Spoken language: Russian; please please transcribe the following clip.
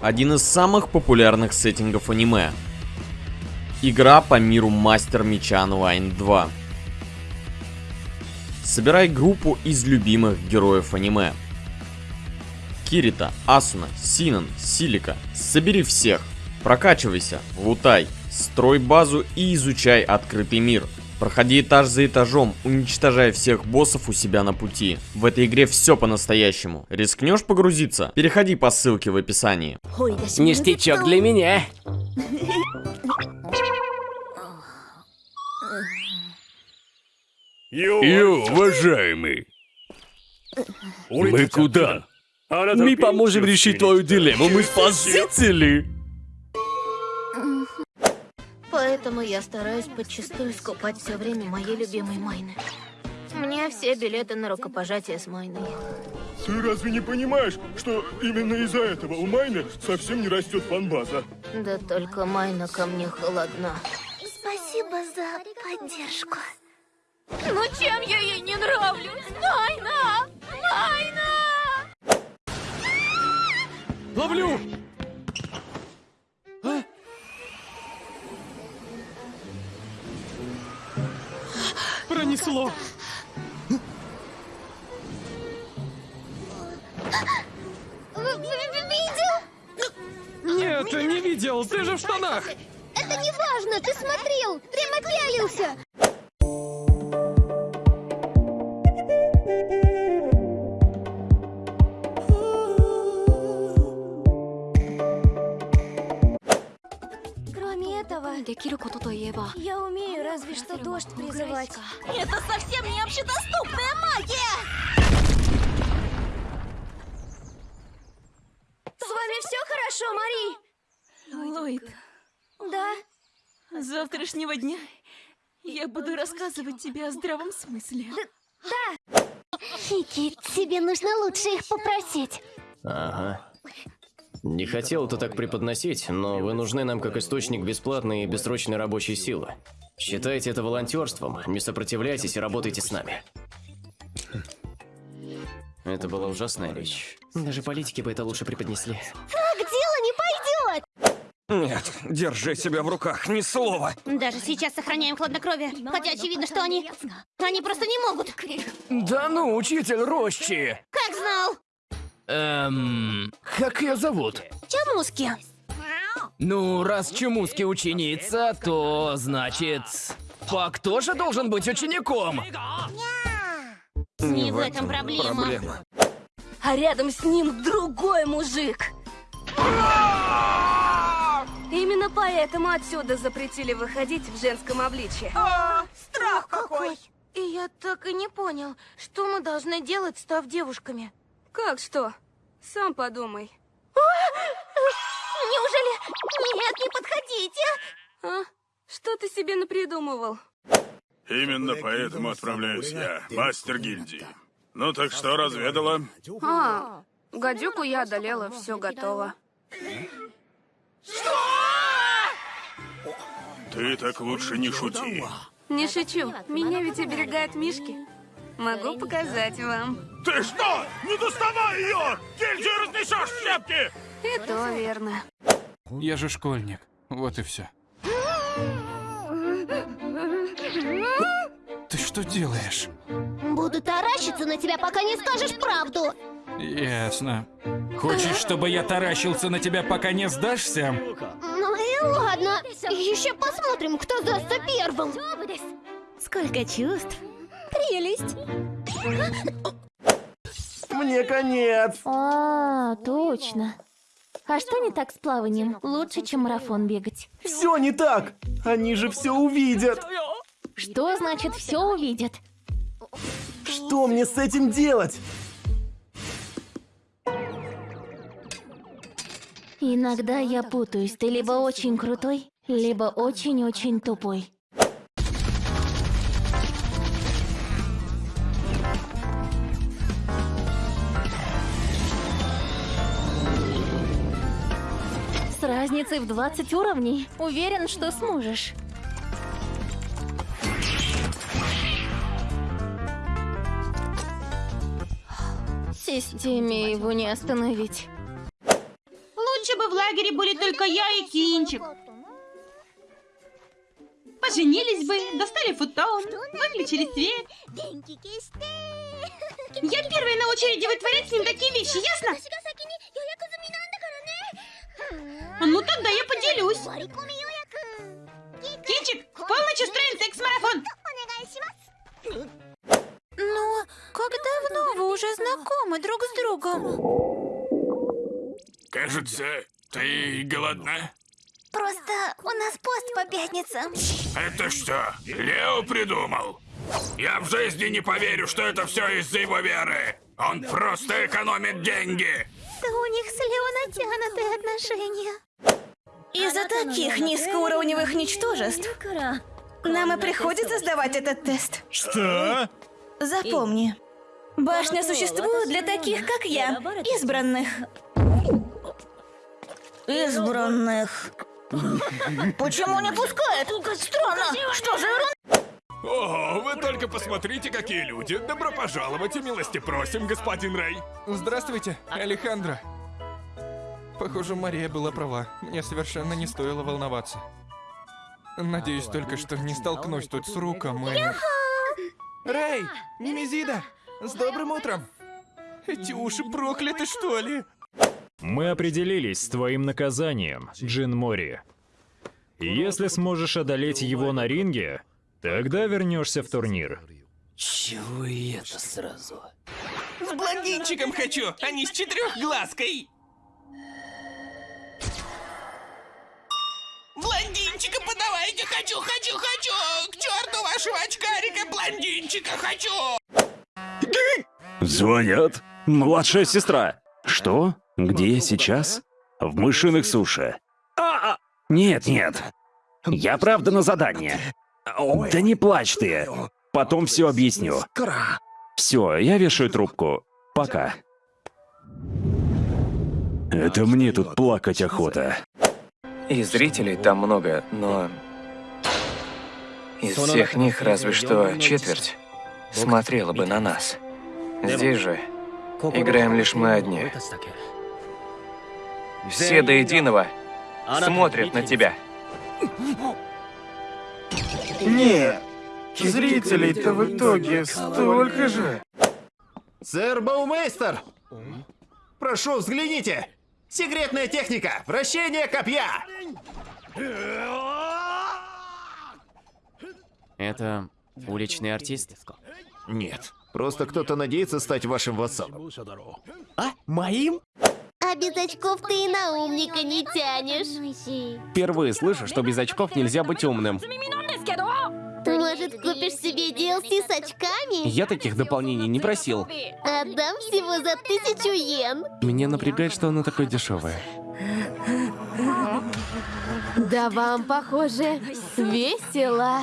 один из самых популярных сеттингов аниме. Игра по миру Мастер Меча Онлайн 2. Собирай группу из любимых героев аниме. Кирита, Асуна, Синан, Силика. Собери всех. Прокачивайся, лутай, строй базу и изучай открытый мир. Проходи этаж за этажом, уничтожая всех боссов у себя на пути. В этой игре все по-настоящему. Рискнешь погрузиться? Переходи по ссылке в описании. Ништячок для меня. Ю, уважаемый. Мы куда? Мы поможем решить твою дилемму, мы спасители. Поэтому я стараюсь подчистую скупать все время моей любимой Майны. Мне все билеты на рукопожатие с Майной. Ты разве не понимаешь, что именно из-за этого у Майны совсем не растет фанбаза? Да только Майна ко мне холодна. Спасибо за поддержку. Ну чем я ей не нравлюсь? Майна! Майна! Ловлю! Пронесло. Видел? Нет, не видел, ты же в штанах. Это не важно, ты смотрел, прямо пялился. Я умею разве что дождь призывать. Это совсем не общедоступная магия! С вами все хорошо, Мари? Ллойд, Да. с завтрашнего дня я буду рассказывать тебе о здравом смысле. Фики, тебе нужно лучше их попросить. Ага. Не хотел это так преподносить, но вы нужны нам как источник бесплатной и бессрочной рабочей силы. Считайте это волонтерством, не сопротивляйтесь и работайте с нами. Это была ужасная речь. Даже политики бы это лучше преподнесли. Так дело не пойдет! Нет, держи себя в руках, ни слова. Даже сейчас сохраняем хладнокровие, хотя очевидно, что они... Они просто не могут. Да ну, учитель Рощи. Как знал? Эм, как ее зовут? Чамуски. Ну, раз Чумуски ученица, то значит... Пак тоже должен быть учеником. Не в этом проблема. А рядом с ним другой мужик. Именно поэтому отсюда запретили выходить в женском обличье. Страх какой! И я так и не понял, что мы должны делать, став девушками. Как что? Сам подумай. Неужели... Нет, не подходите! А? Что ты себе напридумывал? Именно поэтому отправляюсь я, мастер гильдии. Ну так что, разведала? А, гадюку я одолела, все готово. Ты так лучше не шути. Не шучу, меня ведь оберегают мишки. Могу показать вам. Ты что? Не доставай ее! Гильдию разнесешь в щепки! И то верно. Я же школьник. Вот и все. Ты что делаешь? Буду таращиться на тебя, пока не скажешь правду. Ясно. Хочешь, чтобы я таращился на тебя, пока не сдашься? Ну и ладно. Еще посмотрим, кто сдастся первым. Сколько чувств. Прелесть. Мне конец. А, точно. А что не так с плаванием? Лучше, чем марафон бегать. Все не так. Они же все увидят. Что значит все увидят? Что мне с этим делать? Иногда я путаюсь. Ты либо очень крутой, либо очень-очень тупой. Разницей в 20 уровней. Уверен, что сможешь. Системе его не остановить. Лучше бы в лагере были только я и Кинчик. Поженились бы, достали футон, выключили свет. Я первая на очереди вытворять с ним такие вещи, ясно? Ну тогда я поделюсь. Кинчик, в полночь устроим секс-марафон. Ну, как давно вы уже знакомы друг с другом? Кажется, ты голодна? Просто у нас пост по пятницам. Это что, Лео придумал? Я в жизни не поверю, что это все из-за его веры. Он просто экономит деньги. Да у них с Лео натянутые отношения. Из-за таких низкоуровневых ничтожеств нам и приходится сдавать этот тест. Что? Запомни, башня существует для таких, как я, избранных. Избранных. Почему не пускает? Странно. Что за ерунда? О, вы только посмотрите, какие люди. Добро пожаловать и милости просим, господин Рэй. Здравствуйте, Алехандро. Похоже, Мария была права. Мне совершенно не стоило волноваться. Надеюсь только, что не столкнусь тут с Руком и... Рэй! Немезида! С добрым утром! Эти уши прокляты, что ли? Мы определились с твоим наказанием, Джин Мори. Если сможешь одолеть его на ринге, тогда вернешься в турнир. Чего и это сразу? С блондинчиком хочу, а не с четырехглазкой! Подавайте, хочу, хочу, хочу! К черту вашего очкарика, блондинчика хочу! Звонят. Младшая сестра. Что? Где я сейчас? В мышиных суши. А, а. Нет, нет. Я правда на задание. Да не плачь ты. Потом все объясню. Все, я вешаю трубку. Пока. Это мне тут плакать охота. И зрителей там много, но... Из всех них разве что четверть смотрела бы на нас. Здесь же играем лишь мы одни. Все до единого смотрят на тебя. Нет, зрителей-то в итоге столько же. Сэр Баумейстер! Прошу, взгляните! Секретная техника! Вращение копья! Это уличный артист? Нет, просто кто-то надеется стать вашим вассалом. А? Моим? А без очков ты и на умника не тянешь. Впервые слышу, что без очков нельзя быть умным. Может, купишь себе DLC с очками? Я таких дополнений не просил. Отдам всего за тысячу йен. Меня напрягает, что оно такое дешевое. Да вам, похоже, весело.